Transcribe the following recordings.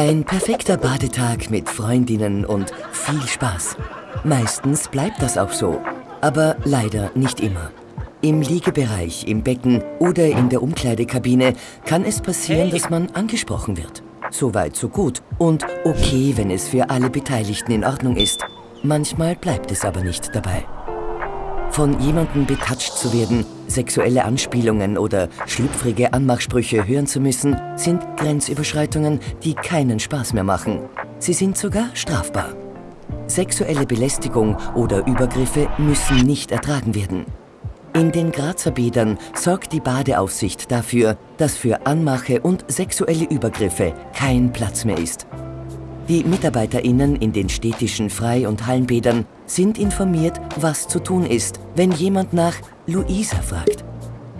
Ein perfekter Badetag mit Freundinnen und viel Spaß. Meistens bleibt das auch so, aber leider nicht immer. Im Liegebereich, im Becken oder in der Umkleidekabine kann es passieren, dass man angesprochen wird. Soweit so gut und okay, wenn es für alle Beteiligten in Ordnung ist. Manchmal bleibt es aber nicht dabei. Von jemandem betatscht zu werden, sexuelle Anspielungen oder schlüpfrige Anmachsprüche hören zu müssen, sind Grenzüberschreitungen, die keinen Spaß mehr machen. Sie sind sogar strafbar. Sexuelle Belästigung oder Übergriffe müssen nicht ertragen werden. In den Grazer Bädern sorgt die Badeaufsicht dafür, dass für Anmache und sexuelle Übergriffe kein Platz mehr ist. Die MitarbeiterInnen in den städtischen Frei- und Hallenbädern sind informiert, was zu tun ist, wenn jemand nach Luisa fragt.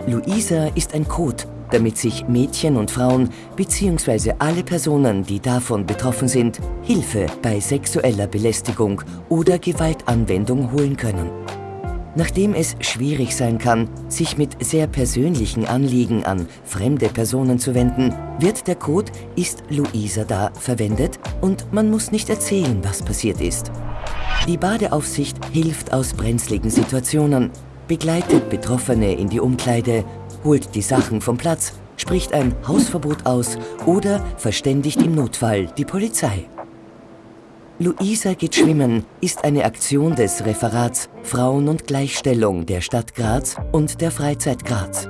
Luisa ist ein Code, damit sich Mädchen und Frauen bzw. alle Personen, die davon betroffen sind, Hilfe bei sexueller Belästigung oder Gewaltanwendung holen können. Nachdem es schwierig sein kann, sich mit sehr persönlichen Anliegen an fremde Personen zu wenden, wird der Code Ist Luisa da verwendet und man muss nicht erzählen, was passiert ist. Die Badeaufsicht hilft aus brenzligen Situationen, begleitet Betroffene in die Umkleide, holt die Sachen vom Platz, spricht ein Hausverbot aus oder verständigt im Notfall die Polizei. Luisa geht schwimmen ist eine Aktion des Referats Frauen und Gleichstellung der Stadt Graz und der Freizeit Graz.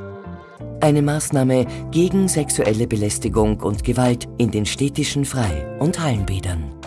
Eine Maßnahme gegen sexuelle Belästigung und Gewalt in den städtischen Frei- und Hallenbädern.